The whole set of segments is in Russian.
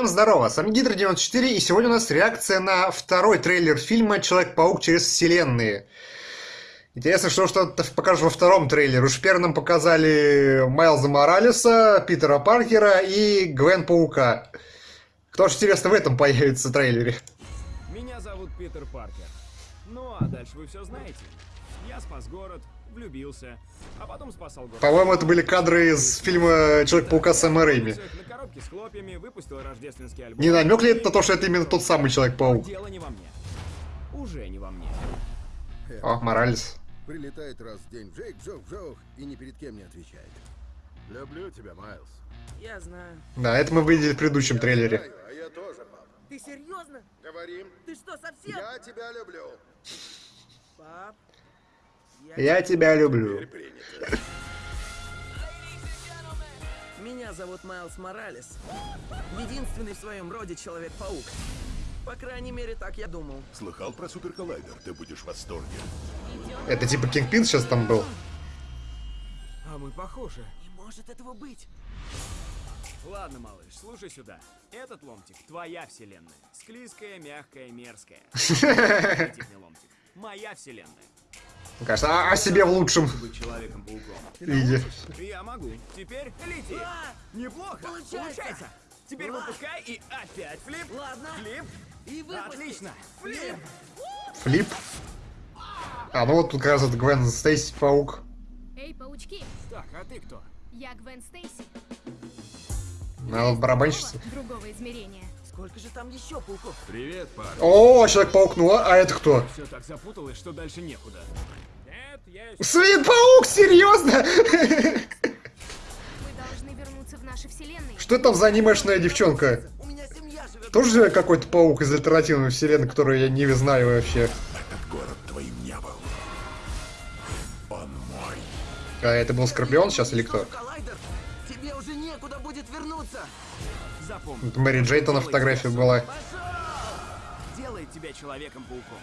Всем здорово, с вами Гидро94, и сегодня у нас реакция на второй трейлер фильма «Человек-паук через вселенные». Интересно, что что-то покажут во втором трейлере. Уж первым нам показали Майлза Моралеса, Питера Паркера и Гвен Паука. Кто же, интересно, в этом появится в трейлере? Меня зовут Питер Паркер. Ну а дальше вы все знаете. Я спас город, влюбился, а потом спасал город. По-моему, это были кадры из фильма «Человек-паука» Сэма Рэйми. На коробке с хлопьями выпустил рождественский альбом. Не намек ли это на то, что это именно тот самый Человек-паук? Дело не во мне. Уже не во мне. О, Моралес. Прилетает раз в день Джейк, Джок, Джок и ни перед кем не отвечает. Люблю тебя, Майлз. Я знаю. Да, это мы видели в предыдущем трейлере. Знаю, а я тоже, пап. Ты серьезно? Говорим. Ты что, совсем? Я тебя люблю. Пап, Я тебя люблю. Меня зовут Майлз Моралес. Единственный в своем роде Человек-паук. По крайней мере, так я думал. Слыхал про суперколлайдер? Ты будешь в восторге. Это типа Кингпин сейчас там был. А мы похожи. Не может этого быть. Ладно, малыш, слушай сюда. Этот ломтик — твоя вселенная. Склизкая, мягкая, мерзкая. Ломтик. Моя вселенная. Мне кажется, а, о себе в лучшем виде. Я могу. Теперь лети. А! Неплохо. Получается. Теперь выпускай и опять флип. Ладно. Флип. И выпусти. Отлично. Флип. Флип. А, ну вот тут как раз вот Гвен Стейси Паук. Эй, паучки, Так, а ты кто? я Гвен Стейси. Надо барабанщица. Другого измерения. Сколько же там еще пауков? Привет, парень. О, Человек-паук, ну а это кто? Все так запуталось, что дальше некуда. Нет, я Свет-паук, серьезно? Мы должны вернуться в наши вселенные. Что там за анимешная девчонка? У меня семья живет. Тоже какой-то паук из альтернативной вселенной, которую я не знаю вообще. Этот город твоим не был. Он мой. А это был Скорпион сейчас или кто? Уже некуда будет вернуться. запомнил. Это Мэри Джейта на фотографии была. Делает тебя человеком-пауком.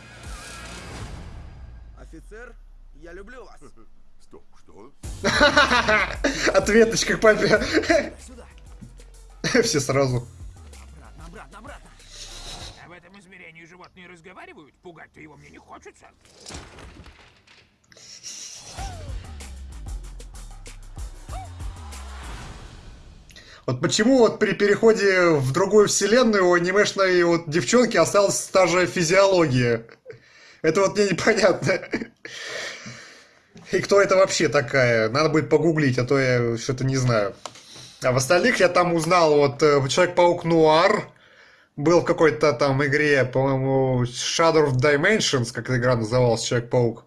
Офицер, я люблю вас. Стоп, что? Ответочка к папе. Сюда. Все сразу. Обратно, обратно, обратно. А в этом измерении животные разговаривают? Пугать-то его мне не хочется. Вот почему вот при переходе в другую вселенную у анимешной вот девчонки осталась та же физиология? Это вот мне непонятно. И кто это вообще такая? Надо будет погуглить, а то я что-то не знаю. А в остальных я там узнал, вот э, Человек-паук Нуар был в какой-то там игре, по-моему, Shadow of Dimensions, как эта игра называлась, Человек-паук.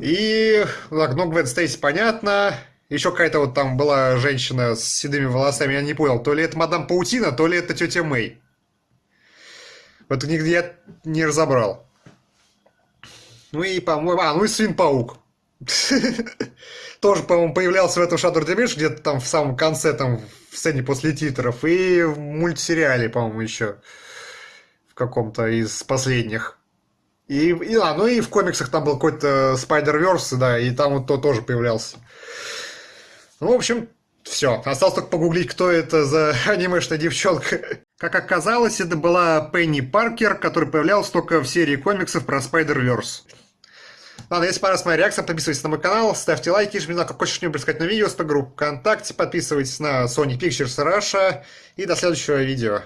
И, так, ну, Гвен Стейси, понятно. Еще какая-то вот там была женщина с седыми волосами, я не понял, то ли это мадам Паутина, то ли это тетя Мэй. Вот нигде я не разобрал. Ну и, по-моему, а, ну и Свин-паук. Тоже, по-моему, появлялся в этом Shadow Dimension где-то там в самом конце, там, в сцене после титров. И в мультсериале, по-моему, еще. В каком-то из последних. И, и, а, ну и в комиксах там был какой-то Spider-Verse, да, и там вот то тоже появлялся. Ну, в общем, все. Осталось только погуглить, кто это за анимешная девчонка. Как оказалось, это была Пенни Паркер, которая появлялась только в серии комиксов про Spider-Verse. Ладно, если понравилась моя реакция, подписывайтесь на мой канал, ставьте лайки, жмите на какой что-нибудь сказать на видео, с группу ВКонтакте, подписывайтесь на Sony Pictures Russia и до следующего видео.